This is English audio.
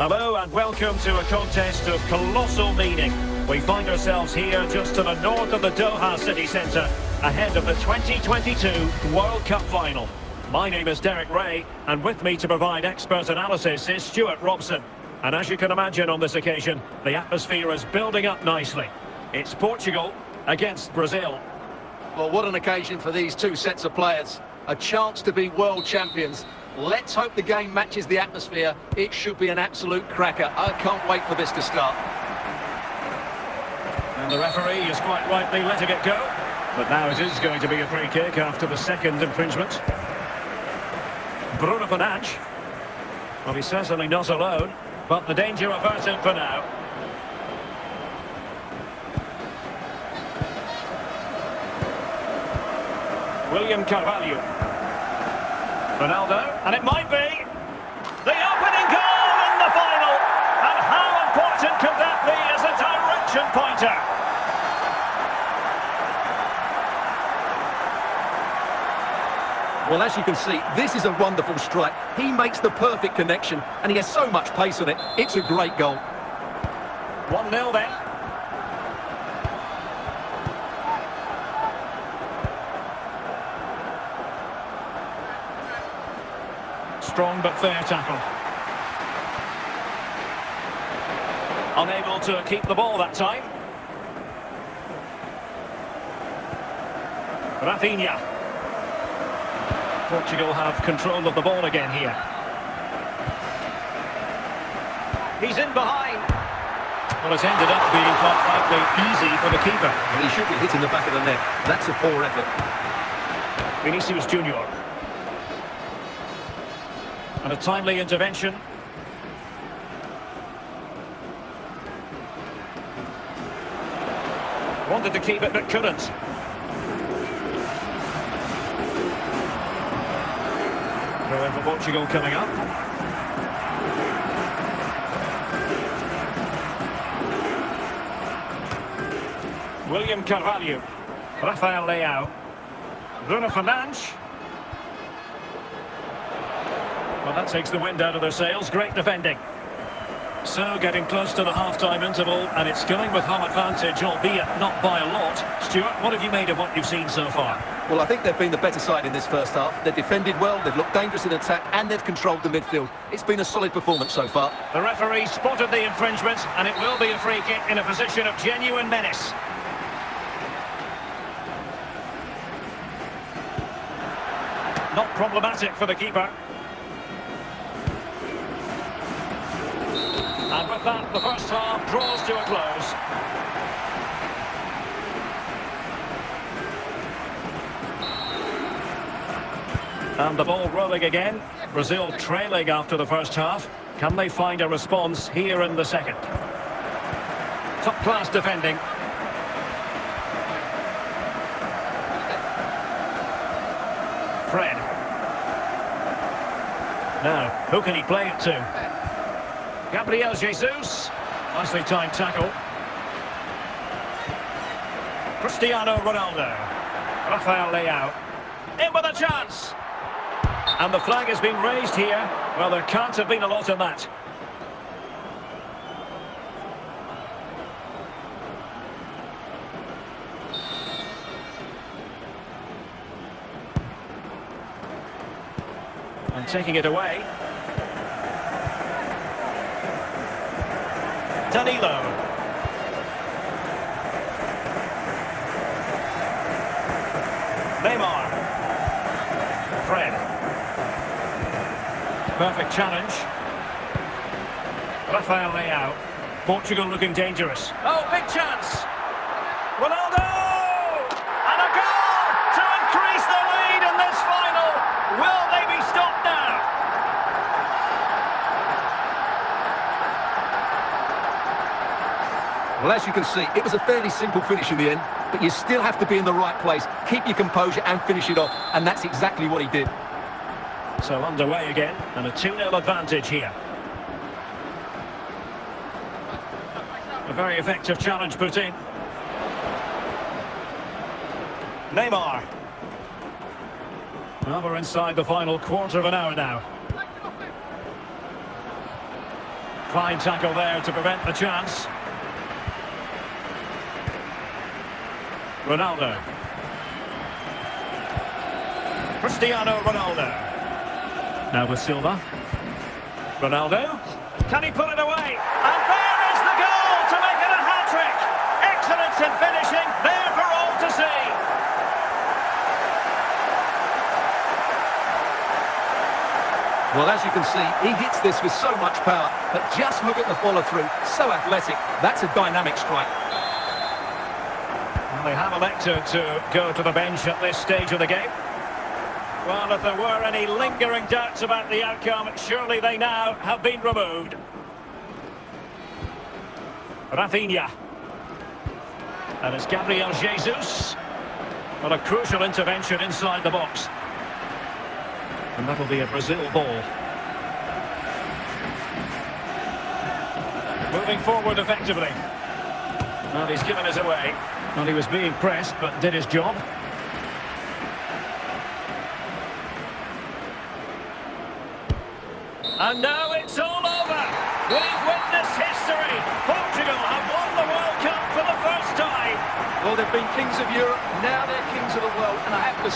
Hello and welcome to a contest of colossal meaning. We find ourselves here just to the north of the Doha city centre, ahead of the 2022 World Cup final. My name is Derek Rae, and with me to provide expert analysis is Stewart Robson. And as you can imagine on this occasion, the atmosphere is building up nicely. It's Portugal against Brazil. Well, what an occasion for these two sets of players. A chance to be world champions. Let's hope the game matches the atmosphere. It should be an absolute cracker. I can't wait for this to start. And the referee is quite rightly letting it go. But now it is going to be a free kick after the second infringement. Bruno Fernandes. Well, he's certainly not alone, but the danger averted for now. William Carvalho. Ronaldo, and it might be the opening goal in the final. And how important could that be as a direction pointer? Well, as you can see, this is a wonderful strike. He makes the perfect connection, and he has so much pace on it. It's a great goal. 1-0 then. Strong but fair tackle. Unable to keep the ball that time. Rafinha. Portugal have control of the ball again here. He's in behind. Well, it's ended up being quite frankly easy for the keeper. He should be hitting the back of the net. That's a poor effort. Vinicius Junior. And a timely intervention. Wanted to keep it but couldn't. Throw for Portugal coming up. William Carvalho. Rafael Leao. Bruno Fernandes. Well, that takes the wind out of their sails. Great defending. So, getting close to the half-time interval, and it's going with home advantage, albeit not by a lot. Stuart, what have you made of what you've seen so far? Well, I think they've been the better side in this first half. They've defended well, they've looked dangerous in attack, and they've controlled the midfield. It's been a solid performance so far. The referee spotted the infringement, and it will be a free kick in a position of genuine menace. Not problematic for the keeper. And with that, the first half draws to a close. And the ball rolling again. Brazil trailing after the first half. Can they find a response here in the second? Top-class defending. Fred. Now, who can he play it to? Gabriel Jesus. Nicely timed tackle. Cristiano Ronaldo. Rafael Leao. In with a chance. And the flag has been raised here. Well, there can't have been a lot in that. And taking it away. Danilo. Neymar. Fred. Perfect challenge. Rafael Leao. Portugal looking dangerous. Oh, big chance. Ronaldo! And a goal to increase the lead in this final. Will they be stopped now? Well, as you can see, it was a fairly simple finish in the end, but you still have to be in the right place, keep your composure and finish it off, and that's exactly what he did. So underway again, and a 2-0 advantage here. A very effective challenge put in. Neymar. Well, we're inside the final quarter of an hour now. Fine tackle there to prevent the chance. Ronaldo. Cristiano Ronaldo. Now with Silva. Ronaldo. Can he put it away? And there is the goal to make it a hat-trick. Excellence in finishing, there for all to see. Well, as you can see, he hits this with so much power, but just look at the follow-through. So athletic. That's a dynamic strike. They have elected to go to the bench at this stage of the game. Well, if there were any lingering doubts about the outcome, surely they now have been removed. Rafinha. And it's Gabriel Jesus. Well, a crucial intervention inside the box. And that'll be a Brazil ball. Moving forward effectively. Well, he's given us away. Well, he was being pressed, but did his job. And now it's all over. We've witnessed history. Portugal have won the World Cup for the first time. Well, they've been kings of Europe, now they're kings of the world, and I have to